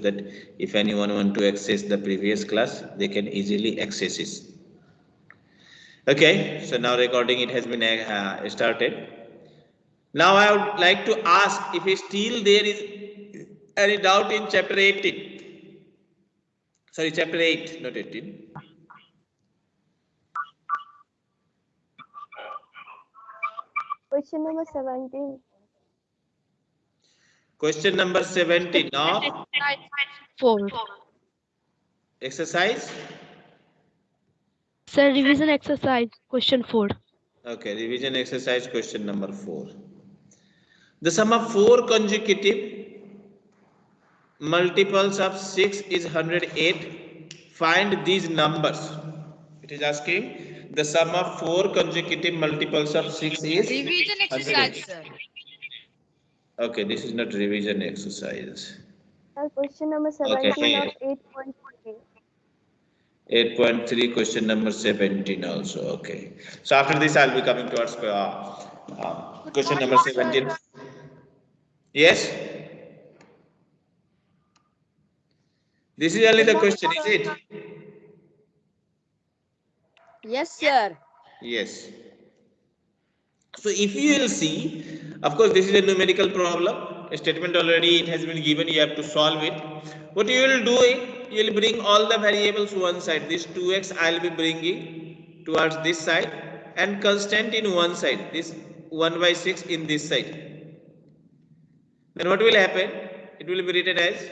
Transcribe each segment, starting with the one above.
that if anyone want to access the previous class, they can easily access it. Okay, so now recording it has been uh, started. Now I would like to ask if still there is any doubt in chapter 18. Sorry, chapter 8, not 18. Question number 17. Question number 17 now. Four. Exercise. Sir, revision exercise, question four. Okay, revision exercise question number 4. The sum of four consecutive multiples of 6 is 108. Find these numbers. It is asking the sum of four consecutive multiples of 6 is Revision 108. exercise, sir. Okay, this is not revision exercise. Sir, question number Okay. 17 of 8.3. 8.3 question number 17 also okay so after this i'll be coming towards uh, uh, question number 17 yes this is only the question is it Yes, sir. yes so if you will see of course this is a numerical problem. A statement already it has been given you have to solve it. What you will do it you will bring all the variables one side. This 2x i'll be bringing towards this side and constant in one side. This 1 by 6 in this side. Then what will happen? It will be written as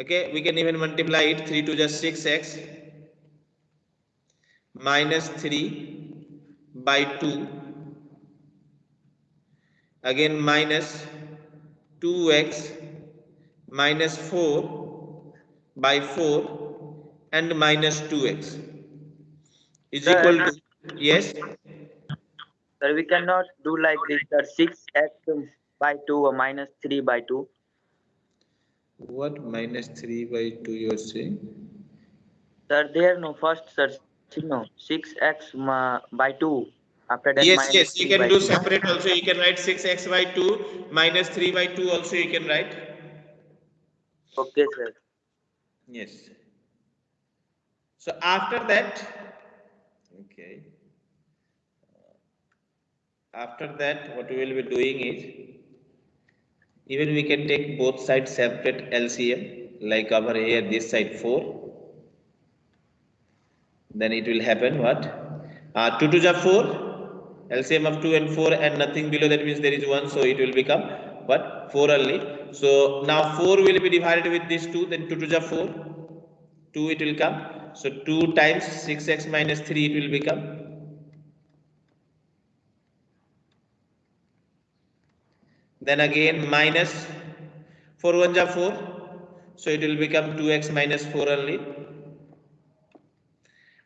okay we can even multiply it. 3 to just 6x minus 3 by 2 again minus 2x minus 4 by 4 and minus 2x is Sir, equal to yes Sir, we cannot do like this, sir. Six x by two or minus three by two. what minus 3 by 2 you are saying Sir, there no first, sir. No, six x ma- by two. After that, yes yes you can do 2. separate also. You can write 6x by 2 minus 3 by 2 also you can write. Okay, sir. yes. So after that okay. after that what we will be doing is even we can take both sides separate LCM like over here this side 4 then it will happen what? Uh, 2 to the 4 LCM of 2 and 4 and nothing below that means there is 1 so it will become what? 4 only. So now 4 will be divided with this 2 then 2 to the 4 2 it will come. So 2 times 6x minus 3 it will become then again minus 4 1 ja 4 so it will become 2x minus 4 only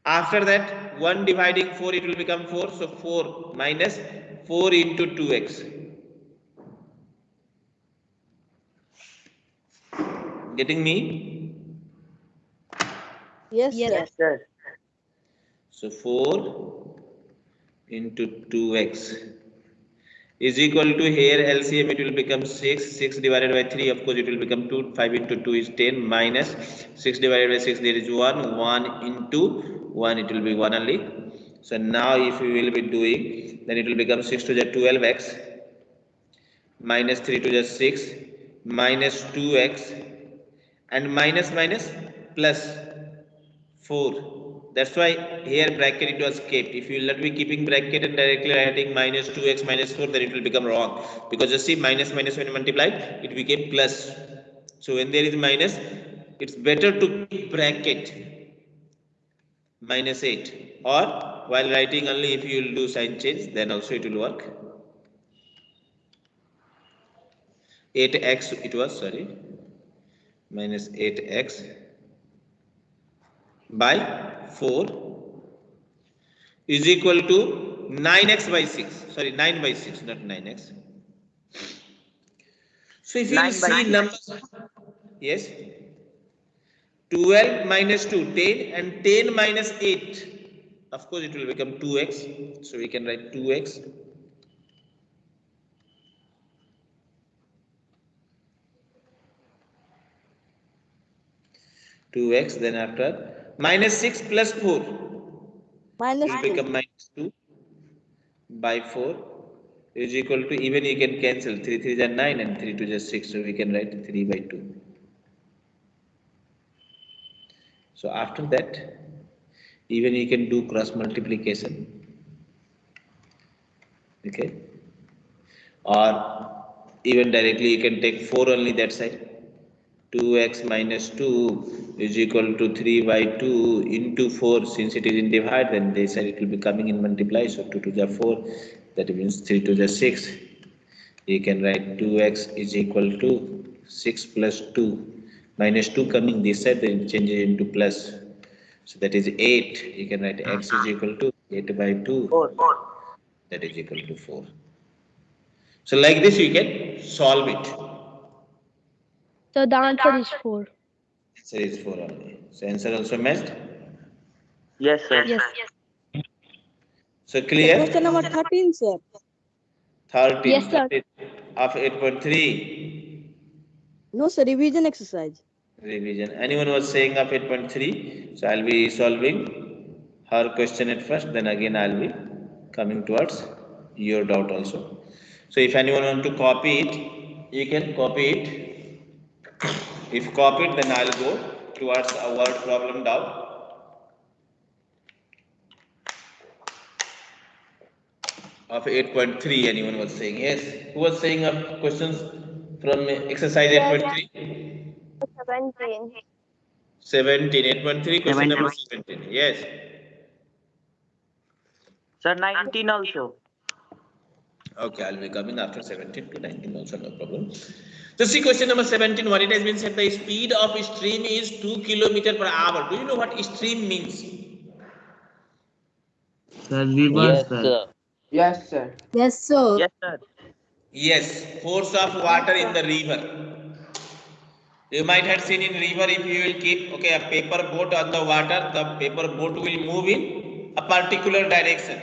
after that 1 dividing 4 it will become 4 so 4 minus 4 into 2x getting me Yes, Yes. sir. Yes, sir. so 4 into 2x is equal to here LCM it will become 6 6 divided by 3 of course it will become 2 5 into 2 is 10 minus 6 divided by 6 there is 1 1 into 1 it will be 1 only. So now if we will be doing then it will become 6 to the 12x minus 3 to the 6 minus 2x and minus minus plus 4 that's why here bracket it was kept. If you will not be keeping bracket and directly writing minus 2x minus 4 then it will become wrong. Because you see minus minus when multiplied it became plus. So when there is minus it's better to keep bracket minus 8 or while writing only if you will do sign change then also it will work. 8x it was sorry minus 8x by 4 is equal to 9x by 6 sorry 9 by 6 not 9x so if you see numbers yes 12 minus 2 10 and 10 minus 8 of course it will become 2x so we can write 2x two x, then after minus six plus four. Minus will become minus two by four is equal to even you can cancel three three is nine and three two is six, so we can write three by two. So after that, even you can do cross multiplication. Okay. Or even directly you can take four only that side. Two x minus two is equal to three by two into four. Since it is in divide, then they said it will be coming in multiply. So two to the four, that means three to the six. You can write two x is equal to six plus two minus two coming this side, then change it into plus. So that is eight. You can write x is equal to eight by two. Four. That is equal to four. So like this, you can solve it. So the answer is 4. Answer is four only. So answer also matched. Yes, sir. Yes. So clear? Question number 13, sir. Thirteen. Yes, sir. that is Of eight point three No, sir. Revision exercise. Revision. Anyone was saying of eight point three? So I'll be solving her question at first, then again I'll be coming towards your doubt also. So if anyone want to copy it, you can copy it. If copied, then I'll go towards word problem doubt. Of eight point three, anyone was saying, yes, who was saying of questions from exercise eight point three? Seventeen. Seventeen, eight point three, question number Seventeen. seventeen, yes. Sir, 19 also. Okay, I'll be coming after seventeen to nineteen also, no problem. So see question number seventeen, what it has been said, the speed of stream is two kilometer per hour. Do you know what stream means? Sir, reverse, sir. Yes, sir. Yes, sir. Yes, sir. Yes, force of water in the river. You might have seen in river if you will keep, okay, a paper boat on the water, the paper boat will move in a particular direction.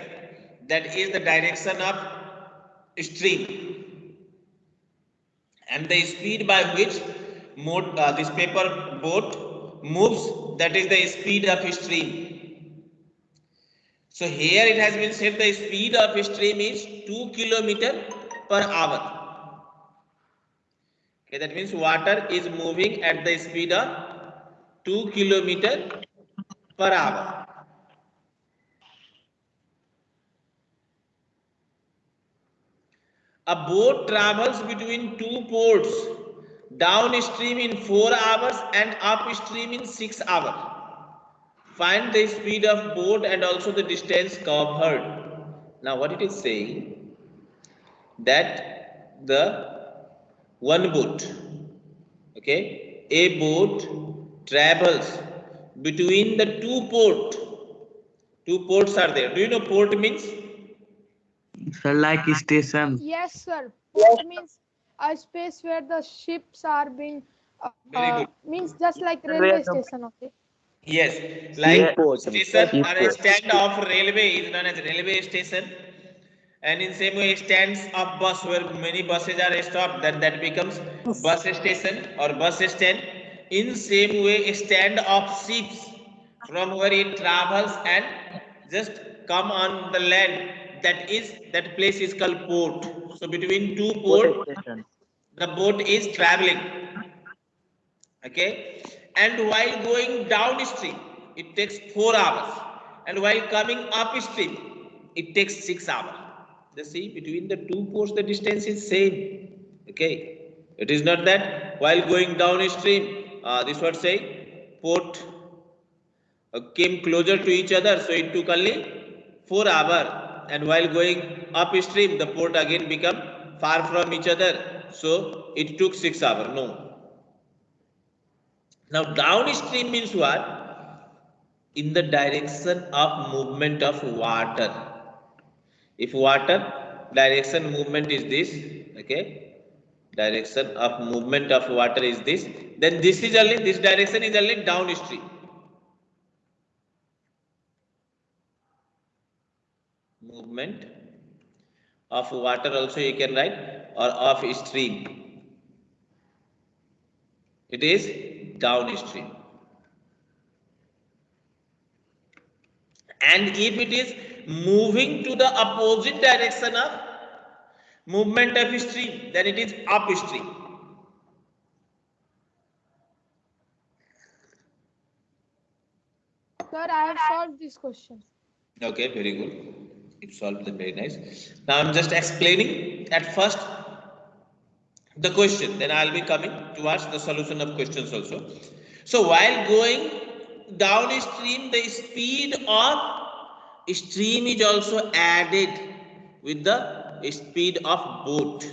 That is the direction of stream. And the speed by which mode, uh, this paper boat moves, that is the speed of stream. So here it has been said the speed of stream is 2 kilometer per hour. Okay, that means water is moving at the speed of 2 kilometer per hour. A boat travels between two ports downstream in 4 hours and upstream in 6 hours. Find the speed of boat and also the distance covered. Now what it is saying that the one boat, okay, a boat travels between the two port. Two ports are there. Do you know port means? Sir, like station. Yes, sir. Port means a space where the ships are being, uh, Very uh, good. means just like railway station, okay? Yes, like Seaport. station or a stand of railway is known as railway station. And in same way, stands of bus where many buses are stopped, then that becomes bus station or bus stand. In same way, stand of ships from where it travels and just come on the land. That is, that place is called port. So between two port, Port the boat is traveling okay and while going downstream it takes four hours and while coming upstream it takes six hours the see between the two ports the distance is same okay? It is not that while going downstream uh, this what say port uh, came closer to each other so it took only four hour. And while going upstream the port again become far from each other so it took six hour no. Now downstream means what? In the direction of movement of water if water direction movement is this okay? Direction of movement of water is this then this is only this direction is only downstream. Movement of water also you can write or of stream. It is downstream. And if it is moving to the opposite direction of movement of stream, then it is upstream. Sir, I have solved this question. Okay, very good. It solved them very nice. Now I'm just explaining at first the question, then I'll be coming towards the solution of questions also. So while going downstream, the speed of stream is also added with the speed of boat.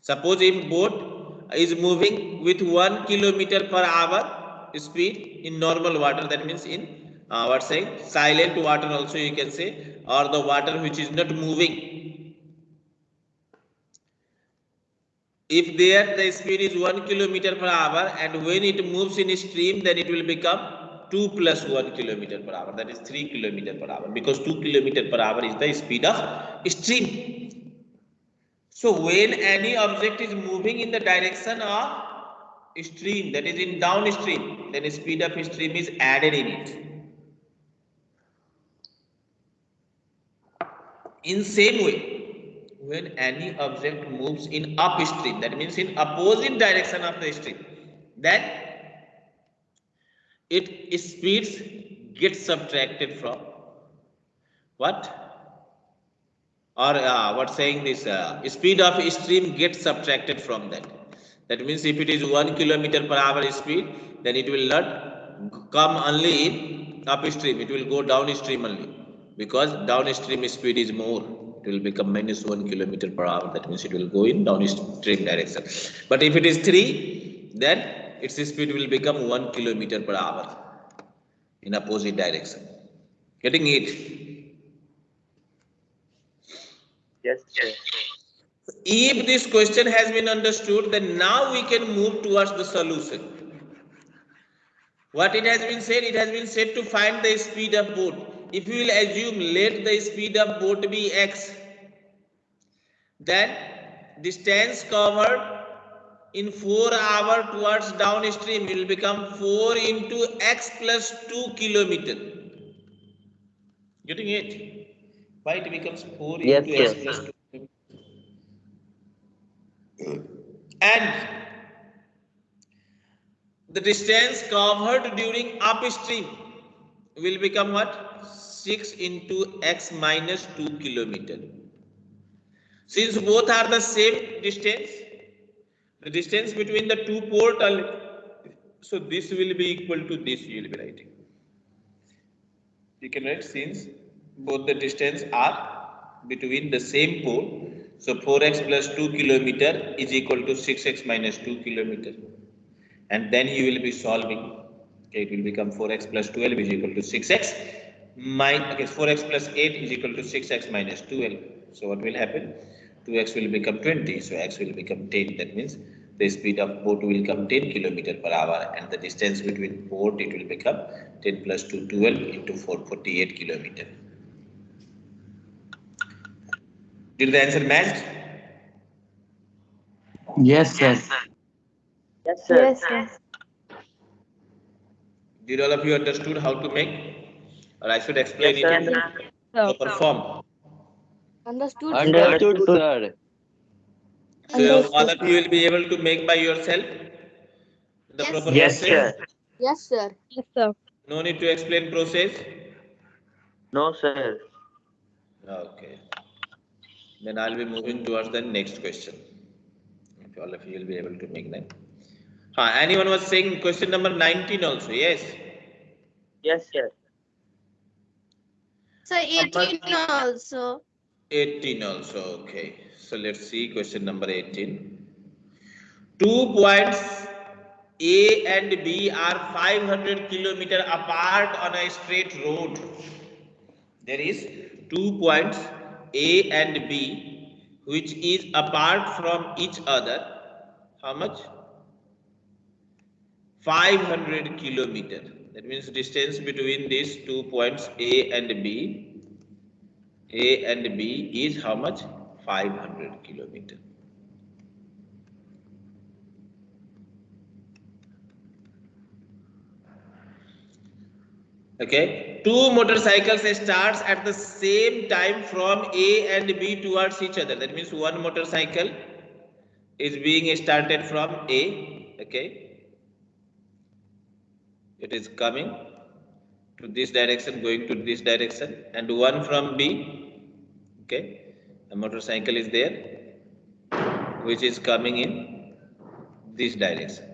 Suppose if boat is moving with one kilometer per hour speed in normal water, that means in uh, what say silent water also you can say, or the water which is not moving. If there the speed is one kilometer per hour and when it moves in a stream, then it will become 2 plus 1 kilometer per hour, that is 3 kilometer per hour, because 2 kilometer per hour is the speed of stream. So when any object is moving in the direction of stream, that is in downstream, then speed of stream is added in it. In same way, when any object moves in upstream, that means in opposite direction of the stream, then it speeds get subtracted from what? Or uh, what saying this uh, speed of stream gets subtracted from that. That means if it is one kilometer per hour speed, then it will not come only in upstream, it will go downstream only. Because downstream speed is more. It will become minus one kilometer per hour. That means it will go in downstream direction. But if it is three then its speed will become one kilometer per hour in opposite direction. Getting it? Yes, sir. if this question has been understood then now we can move towards the solution. What it has been said it has been said to find the speed of boat. If we will assume let the speed of boat be x then distance covered in 4 hour towards downstream will become 4 into x plus 2 kilometer. Getting it? Why it becomes 4 Yes, into x yes. plus 2 and the distance covered during upstream will become what? 6 into x minus 2 kilometer. Since both are the same distance the distance between the two port so this will be equal to this you will be writing. You can write since both the distance are between the same pole so 4x plus 2 kilometer is equal to 6x minus 2 kilometer. And then you will be solving okay, it will become 4x plus 12 is equal to 6x min okay 4x plus 8 is equal to 6x minus 12 so what will happen? 2x will become 20 so x will become 10 that means the speed of boat will become 10 kilometer per hour and the distance between port it will become 10 plus 2 12 into 4 48 kilometer did the answer match Yes, sir. Yes, sir. Yes, yes. did all of you understood how to make or i should explain Yes, it in sir. So, proper form Understood? Understood, sir. So all of you will be able to make by yourself the Yes. proper Yes, process. Sir. Yes, sir. yes, sir. No need to explain process. No, sir. Okay. Then I'll be moving towards the next question. If all of you will be able to make that. Uh, anyone was saying question number 19 also, yes? Yes, sir. So 18 also. 18 also, okay. So let's see question number 18. Two points A and B are 500 kilometer apart on a straight road. There is two points A and B which is apart from each other. How much? 500 kilometer. That means distance between these two points A and B a and B is how much? 500 kilometer. Okay, two motorcycles starts at the same time from A and B towards each other. That means one motorcycle is being started from A. Okay, it is coming to this direction, going to this direction, and one from B. Okay, a motorcycle is there, which is coming in this direction.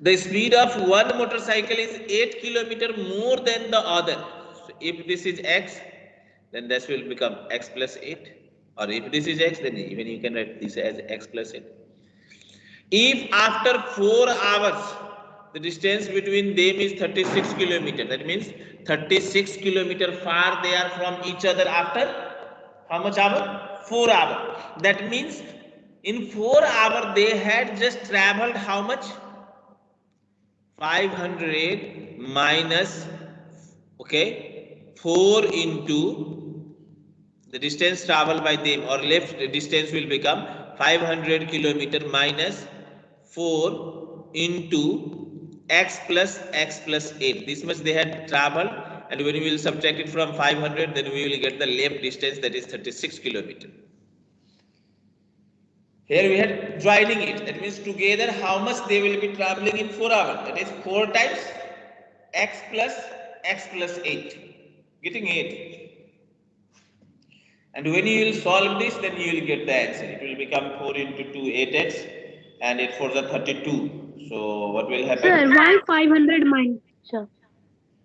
The speed of one motorcycle is 8 kilometer more than the other. So if this is x, then this will become x plus 8. Or if this is x, then even you can write this as x plus 8. If after 4 hours, the distance between them is 36 kilometer, that means 36 kilometer far they are from each other after how much hour? 4 hour. That means in 4 hour they had just traveled how much? 500 minus okay 4 into the distance traveled by them or left distance will become 500 kilometer minus 4 into x plus x plus 8 this much they had traveled and when we will subtract it from 500 then we will get the left distance that is 36 kilometer here we had joining it. That means together how much they will be traveling in 4 hours. That is 4 times x plus x plus 8. Getting 8. And when you will solve this, then you will get the answer. It will become 4 into 2, 8x. And it for the 32. So what will happen? Sir, why 500 minus? Sir.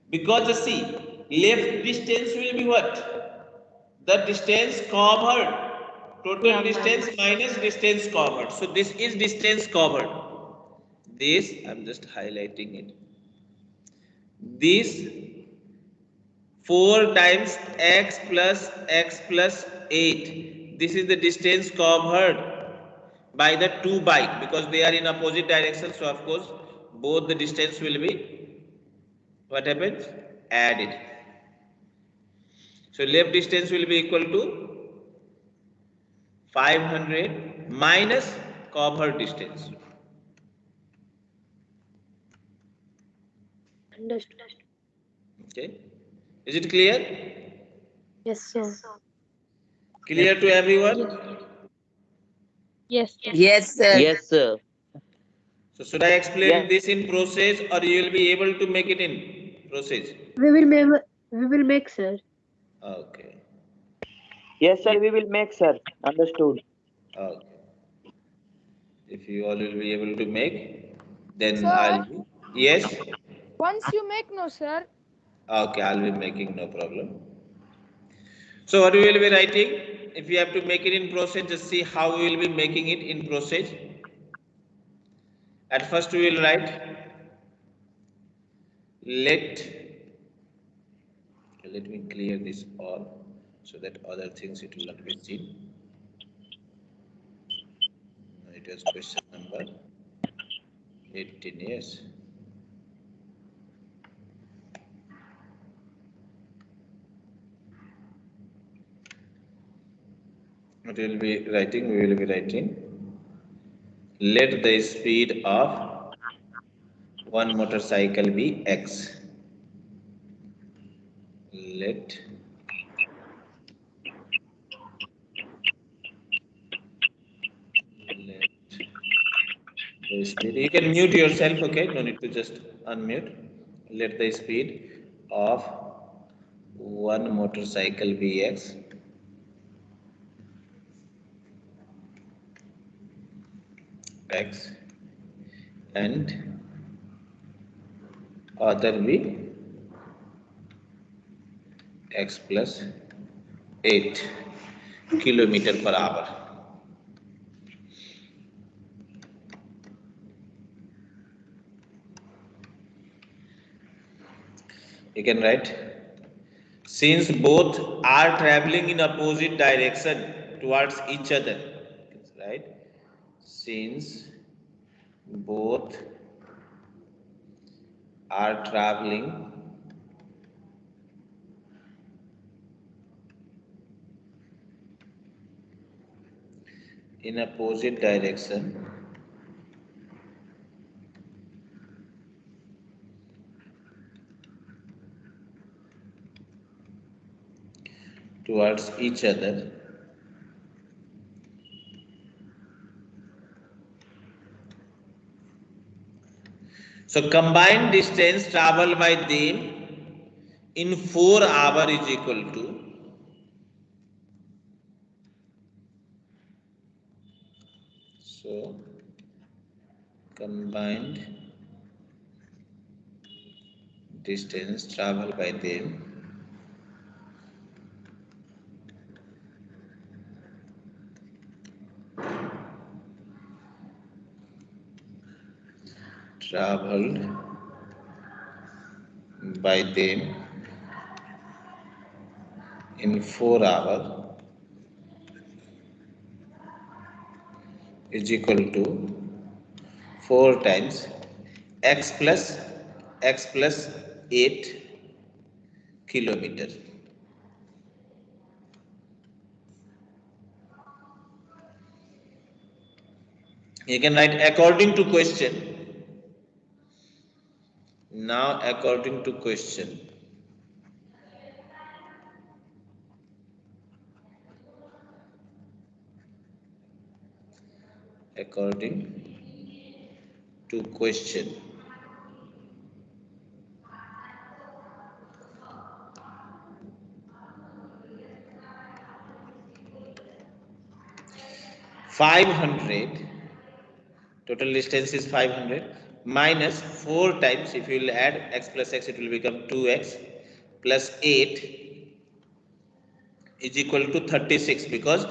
Because the see, left distance will be what? The distance covered. Total distance minus distance covered. So this is distance covered. This, I'm just highlighting it. This 4 times x plus x plus 8. This is the distance covered by the two bike because they are in opposite direction. So of course, both the distance will be what happens? Added. So left distance will be equal to 500 minus covered distance. Understood. Okay. Is it clear? Yes, sir. Clear to everyone? Yes. Yes, sir. Yes, sir. So should I explain Yes. this in process or you will be able to make it in process? We will make. We will make, sir. Okay. Yes, sir. We will make, sir. Understood. Okay. If you all will be able to make, then Sir? I'll be, yes? Once you make no, sir. Okay, I'll be making no problem. So what we will be writing? If you have to make it in process, just see how we will be making it in process. At first we will write let let me clear this all so that other things it will not be seen. It was question number 18, yes. What will be writing? We will be writing. Let the speed of one motorcycle be x. Let. You can mute yourself. Okay, no need to just unmute. Let the speed of one motorcycle be x. x and other be x plus 8 kilometer per hour. You can write since both are traveling in opposite direction towards each other, right? since both are traveling. In opposite direction. Towards each other. So combined distance traveled by them in 4 hour is equal to so combined distance traveled by them traveled by them in 4 hour is equal to 4 times x plus x plus 8 kilometer. You can write according to question. Now according to question. According to question. Five hundred, total distance is five hundred, minus four times, if you will add x plus x, it will become two x, plus eight is equal to thirty-six, because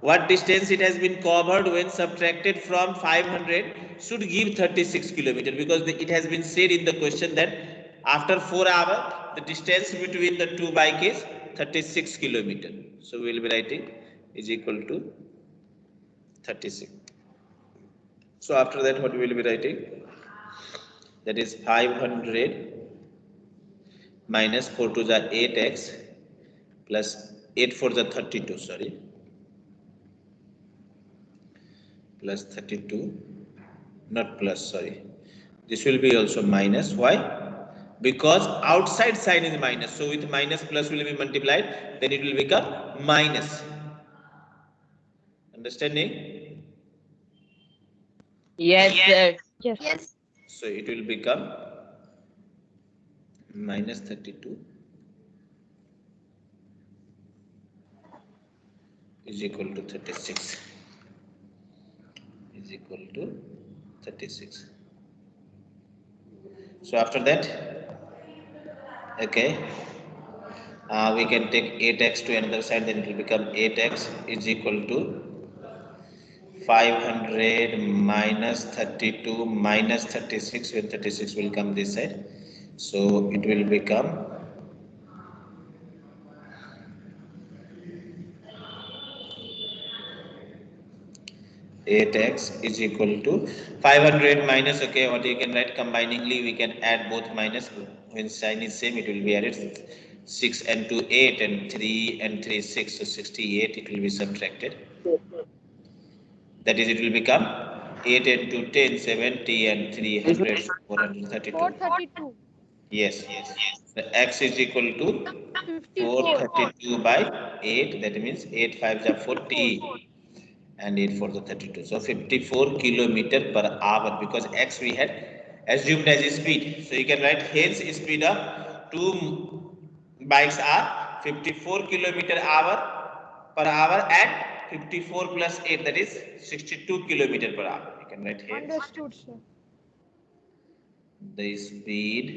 what distance it has been covered when subtracted from five hundred should give thirty-six kilometer, because the- it has been said in the question that after four hour, the distance between the two bike is thirty-six kilometer. So we will be writing is equal to thirty-six. So after that, what we will be writing? That is five hundred minus four to the eight x plus eight for the thirty-two, sorry. Plus thirty-two, not plus, sorry. This will be also minus, why? Because outside sign is minus, so with minus plus will be multiplied, then it will become minus. Understanding? Yes, sir. Yes. Yes. So it will become minus thirty-two is equal to thirty-six. Is equal to thirty-six. So after that, okay, uh, we can take eight x to another side, then it will become eight x is equal to 500 minus 32 minus 36 when 36 will come this side. So it will become eight x is equal to five hundred minus okay what you can write combiningly we can add both minus. When sign is same it will be added six and two eight and three and three six so sixty-eight it will be subtracted that is, it will become 8 and 2, 10, 70 and 300, 432. Four thirty-two. Yes, yes, yes. The x is equal to 432 by 8, that means 8 5 are 40 and 8 4 the 32. So 54 kilometer per hour because x we had assumed as a speed. So you can write hence speed of two bikes are 54 kilometer hour per hour and 54 plus 8 that is 62 kilometer per hour. You can write here Understood, sir. the speed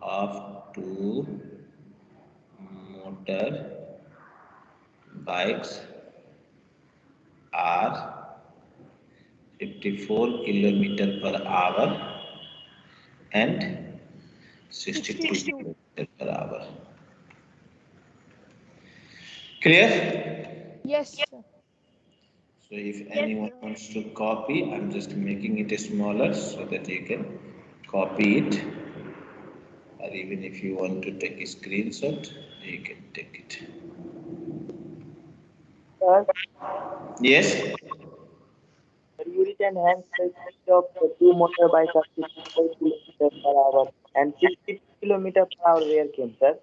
of two motor bikes are 54 kilometer per hour and 62 62. kilometer per hour. Clear? Yes, sir. So if anyone wants to copy, I'm just making it smaller so that you can copy it. Or even if you want to take a screenshot, you can take it. Sir, Yes? you written hence the speed of the two motorbikes are 54 kilometers per hour and 60 kilometer per hour where came, sir?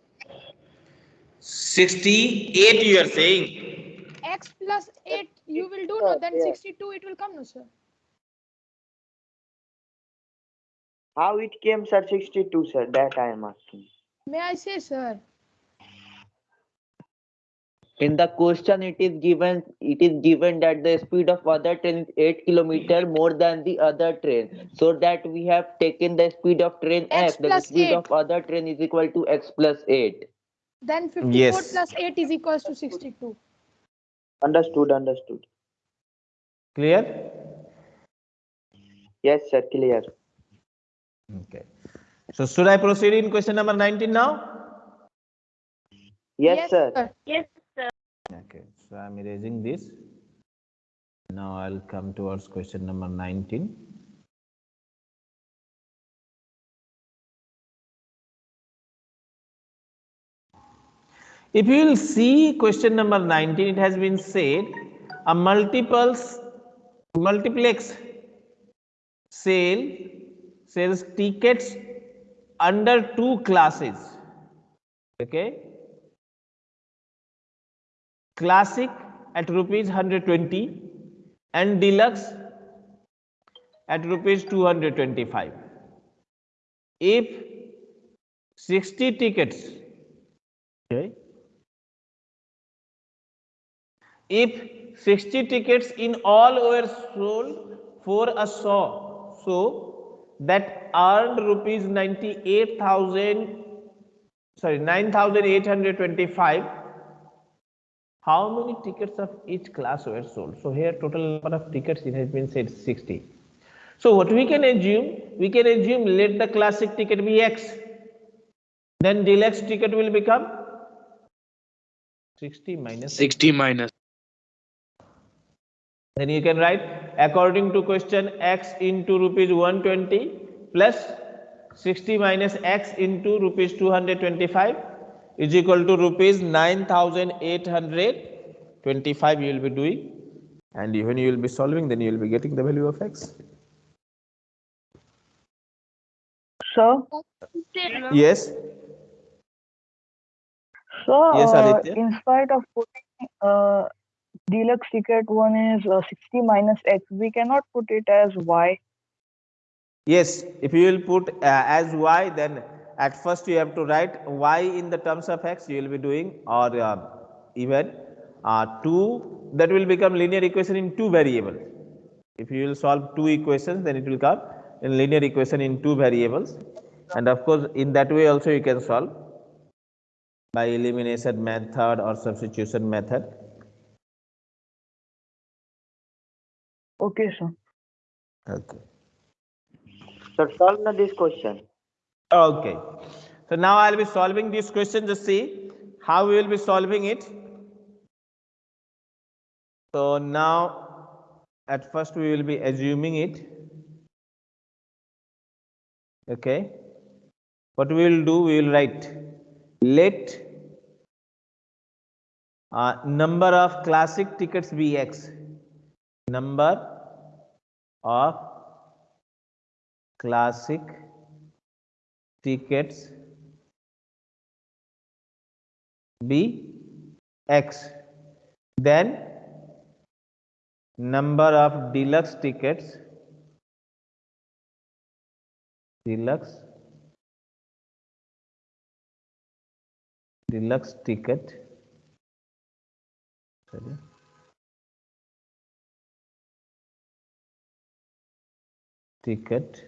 68 you are saying. X plus 8 you will do no, then 62 it will come no, sir. How it came, sir, 62, sir? That I am asking. May I say, sir? In the question, it is given it is given that the speed of other train is eight kilometer more than the other train. So that we have taken the speed of train X x. The speed eight. of other train is equal to x plus eight. Then 54 Yes. plus 8 is equals to 62. Understood, understood. Clear? Yes, sir, clear. Okay. So should I proceed in question number 19 now? Yes, sir. Yes, sir. Okay, so I'm erasing this. Now I'll come towards question number 19. If you will see question number 19, it has been said a multiples multiplex sale sells tickets under two classes. Okay classic at rupees 120 and deluxe at rupees 225 if 60 tickets okay if 60 tickets in all were sold for a show so that earned rupees 98000 sorry 9825 how many tickets of each class were sold? So here total number of tickets it has been said 60 so what we can assume we can assume let the classic ticket be x then deluxe ticket will become 60 minus 60 minus. Then you can write according to question x into rupees 120 plus 60 minus x into rupees 225 is equal to rupees 9825 you will be doing. And when you will be solving then you will be getting the value of x. So? Yes. So Yes, uh, in spite of putting uh, deluxe ticket one is uh, 60 minus x, we cannot put it as y. yes if you will put uh, as y then at first you have to write y in the terms of x you will be doing or uh, even uh, 2 that will become linear equation in two variables. If you will solve two equations then it will come in linear equation in two variables. And of course in that way also you can solve by elimination method or substitution method Okay, sir. okay Sir, solve now this question. Okay. So now I'll be solving this question. Just see how we will be solving it. So now at first we will be assuming it. Okay. What we will do, we will write let uh, number of classic tickets be x. Number of classic tickets be x. Then number of deluxe tickets deluxe deluxe ticket. Sorry ticket.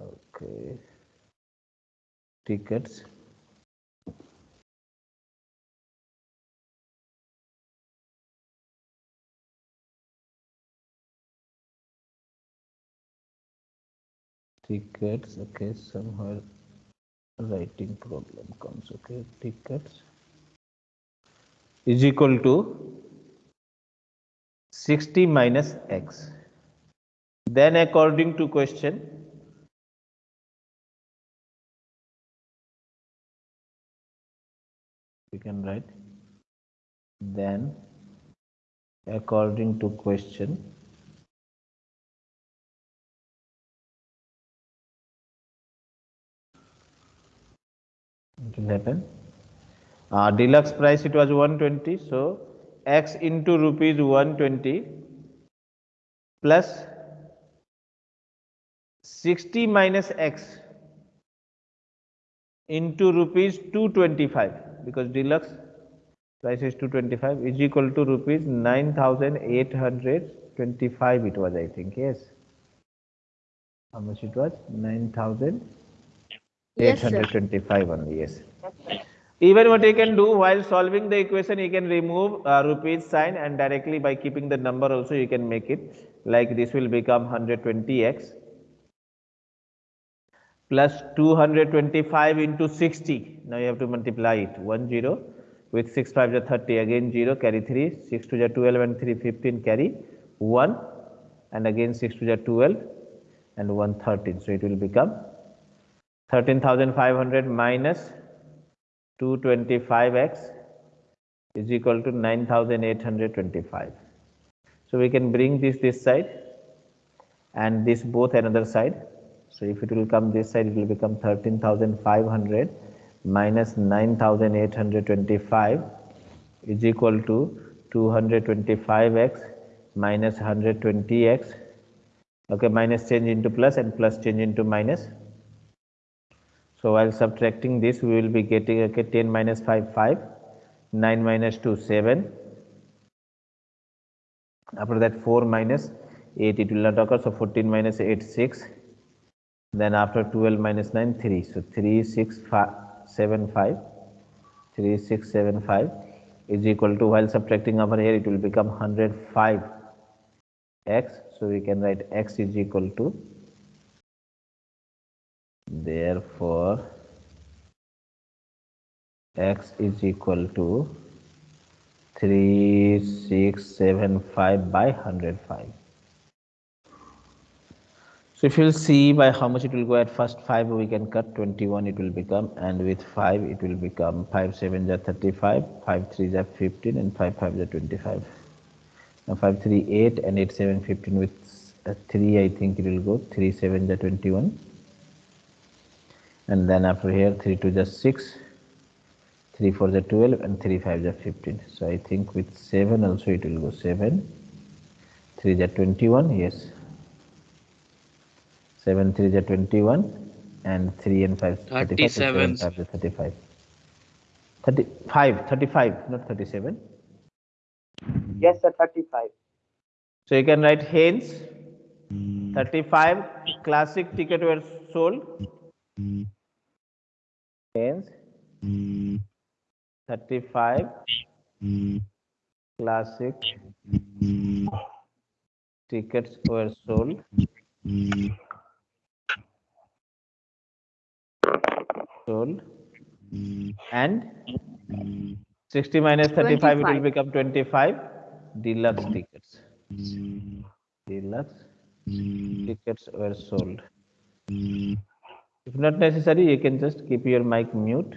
Okay. Tickets. Tickets. Okay somewhere writing problem comes. Okay tickets. Is equal to 60 minus x. Then according to question, we can write then according to question it will happen uh, deluxe price it was 120 so x into rupees 120 plus 60 minus x into rupees 225 because deluxe price is 225 is equal to rupees 9825 it was i think yes. How much it was? 9825 only yes even what you can do while solving the equation you can remove uh, rupees sign and directly by keeping the number also you can make it like this will become 120x plus 225 into 60. Now you have to multiply it. 1 0 with 6 5 is 30 again 0 carry 3 6 2 is 12 and 3 15 carry 1 and again 6 2 is 12 and 1 13. So it will become 13,500 minus 225x is equal to 9,825. So we can bring this this side and this both another side. So if it will come this side, it will become 13,500 minus 9,825 is equal to 225x minus 120x. Okay, minus change into plus and plus change into minus. So while subtracting this, we will be getting okay 10 minus 5 5, 9 minus 2 7. After that 4 minus 8 it will not occur. So 14 minus 8 6 then after 12 minus 9 3 so 3 6 5 7 5 3 6 7 5 is equal to while subtracting over here it will become 105 x so we can write x is equal to therefore x is equal to 3675 by 105 so if you'll see by how much it will go at first 5 we can cut 21 it will become and with 5 it will become 5 7 are 35 5 3 are 15 and 5 5 are 25 now 5 3 8 and 8 7 15 with uh, 3 I think it will go 3 7 are 21 and then after here 3 2 are 6 3 for the 12 and 3 5 are 15 so I think with 7 also it will go 7 3 are 21 yes. 7 3 is 21 and 3 and 5 35 so 7 5 is 35 35 35 not 37 Yes, sir, 35. so you can write hence hmm. 35 classic ticket were sold hence 35 classic tickets were sold. Sold. And 60 minus 35 it will become 25 deluxe tickets. Deluxe tickets were sold if not necessary you can just keep your mic mute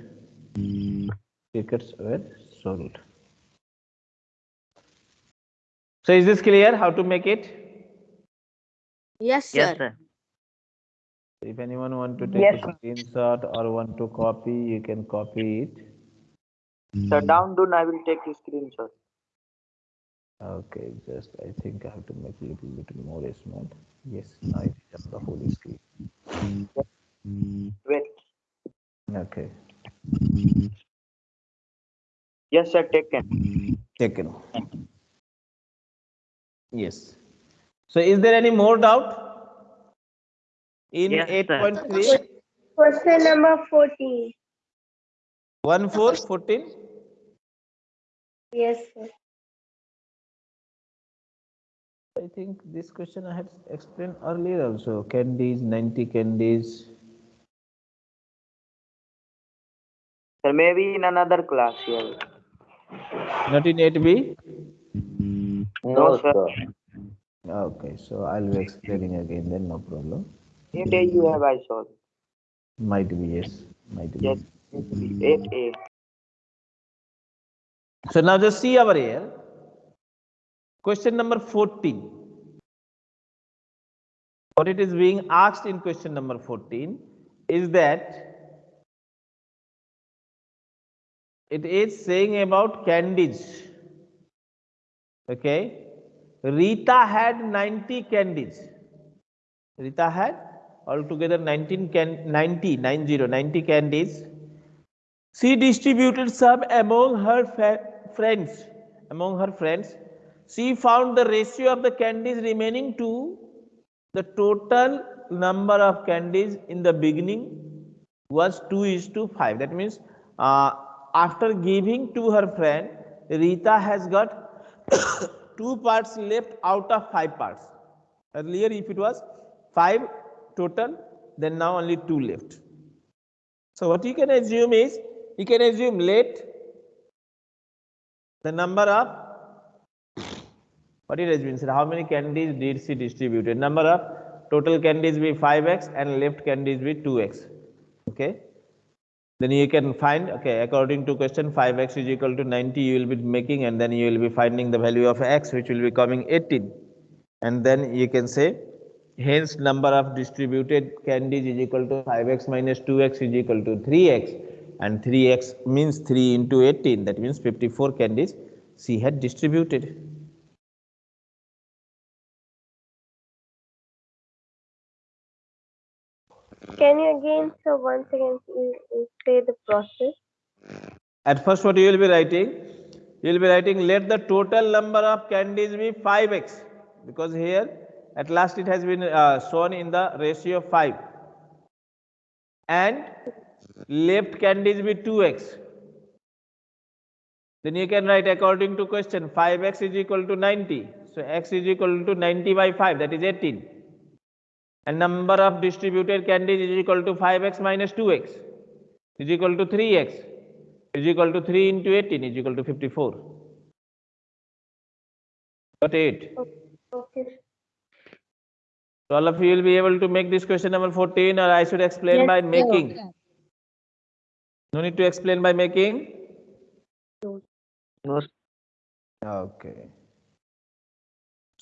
mm. tickets were sold so is this clear how to make it Yes, sir. Yes, sir. if anyone want to take Yes, a sir. screenshot or want to copy you can copy it mm. Sir, down done, I will take a screenshot. Okay, just I think I have to make a little bit more small. Yes, now it is up the whole screen. Wait. Okay, mm. Yes, sir, taken. Mm. taken. Yes. So is there any more doubt? In Yes, 8.3, Question number 14. 1, 4, 14? Yes, sir. I think this question I had explained earlier also. Candies, 90 candies. Sir, maybe in another class here. Not in 8B? No, sir. Okay, so I'll be explaining again then, no problem. Eight A you have I saw. Might be, yes, might be. Yes, eight A. So now just see over here. Question number 14. What it is being asked in question number 14 is that it is saying about candies. Okay. Rita had 90 candies. Rita had altogether 19 can 90 90 90 candies. She distributed some among her friends. Among her friends, she found the ratio of the candies remaining to the total number of candies in the beginning was 2 is to 5. That means uh, after giving to her friend, Rita has got two parts left out of five parts. Earlier, if it was five total, then now only two left. So what you can assume is, you can assume let the number of what it has been said, how many candies did she distributed? Number of total candies be 5x and left candies be 2x. Okay. Then you can find, okay, according to question 5x is equal to 90, you will be making and then you will be finding the value of x which will be coming 18. And then you can say, hence number of distributed candies is equal to 5x minus 2x is equal to 3x. And 3x means 3 into 18, that means 54 candies she had distributed. Can you again, so once again, say the process? At first, what you will be writing? You will be writing let the total number of candies be 5x because here at last it has been uh, shown in the ratio of 5 and left candies be 2x. Then you can write according to question 5x is equal to 90. So x is equal to 90 by 5 that is 18. And number of distributed candies is equal to 5x minus 2x is equal to 3x is equal to 3 into 18 is equal to 54. Got it? Okay. So all of you will be able to make this question number 14 or I should explain Yes, by sir. making. No need to explain by making? No, Okay.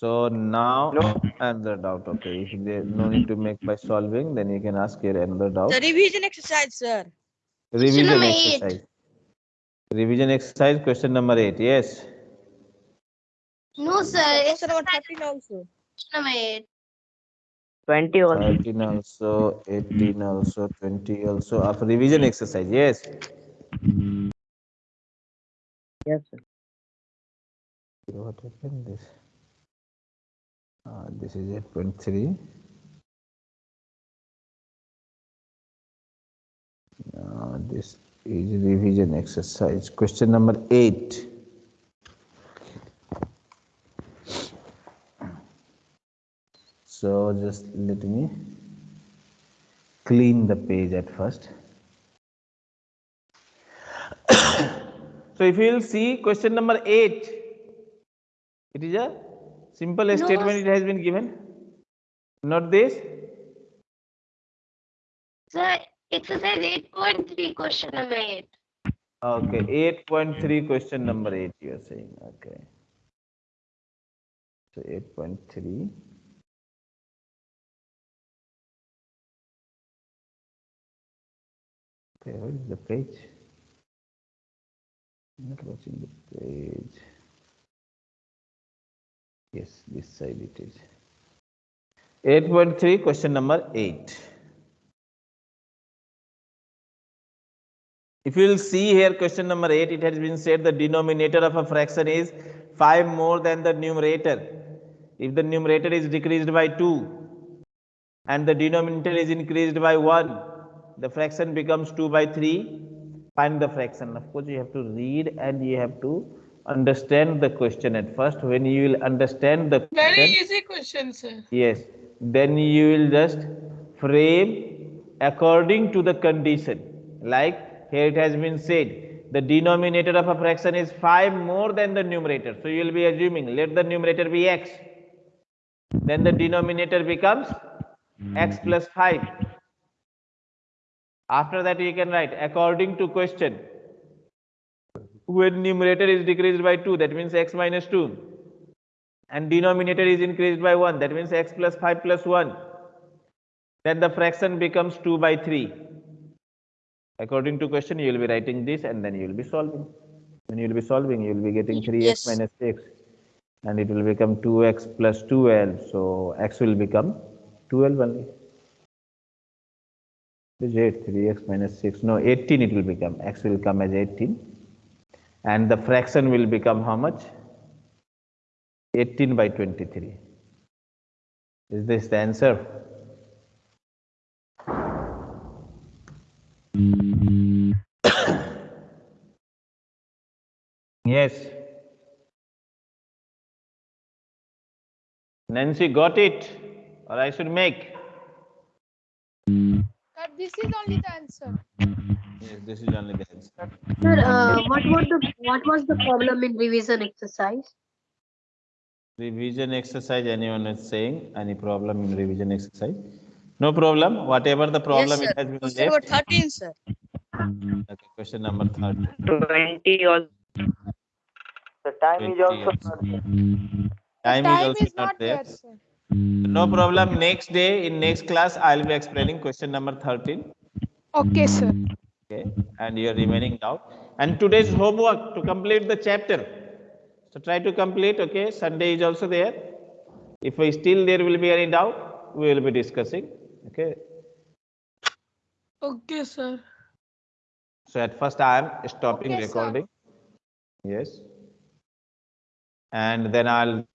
So now another doubt. Okay, if there no need to make by solving, then you can ask here another doubt. The revision exercise, sir. Revision number eight. exercise. Revision exercise question number eight. Yes. No, sir. It's Question number 13 also. number eight. 20 also. 13 also, 18 also, 20 also of revision exercise. Yes. Yes, sir. What happened this? Uh, this is 8.3. Now this is revision exercise. Question number 8. So just let me clean the page at first. so if you will see question number 8, it is a simple statement it has been given. Not this. Sir, exercise eight point three, question number eight. Okay, 8.3 question number 8 you are saying. Okay. So 8.3. Okay, where is the page? Not watching the page. Yes, this side it is. 8.3 question number 8. If you will see here question number 8, it has been said the denominator of a fraction is 5 more than the numerator. If the numerator is decreased by 2 and the denominator is increased by 1, the fraction becomes 2 by 3. Find the fraction. Of course, you have to read and you have to understand the question at first. When you will understand the question, Very easy question, sir. Yes, then you will just frame according to the condition. Like here it has been said, the denominator of a fraction is 5 more than the numerator. So you will be assuming let the numerator be x. Then the denominator becomes x plus 5. After that you can write according to question. When numerator is decreased by 2, that means x minus 2 and denominator is increased by 1 that means x plus 5 plus 1 then the fraction becomes 2 by 3 According to question, you will be writing this and then you will be solving. When you will be solving, you will be getting 3x yes. minus 6 and it will become 2x plus 12. So x will become 12 only. Is 8, 3x minus 6. No, 18 it will become. x will come as 18. And the fraction will become how much? 18 by 23. Is this the answer? Yes. Nancy got it, or I should make. Sir, this is only the answer. Yes, this is only the answer. Sir, uh, what was the what was the problem in revision exercise? Revision exercise, anyone is saying, any problem in revision exercise? No problem, whatever the problem yes, it has sir. been Question number left. 13, sir. Okay, question number 30. 20 also. The time is also also. not there. Time is Time also is not there. sir. No problem, next day, in next class, I'll be explaining question number 13. Okay, sir. Okay, and your remaining doubt. And today's homework to complete the chapter. So try to complete, okay? Sunday is also there. If I still there will be any doubt, we will be discussing, okay? Okay, sir. So at first I am stopping Okay, sir. recording. Yes. And then I'll